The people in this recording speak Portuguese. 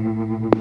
Música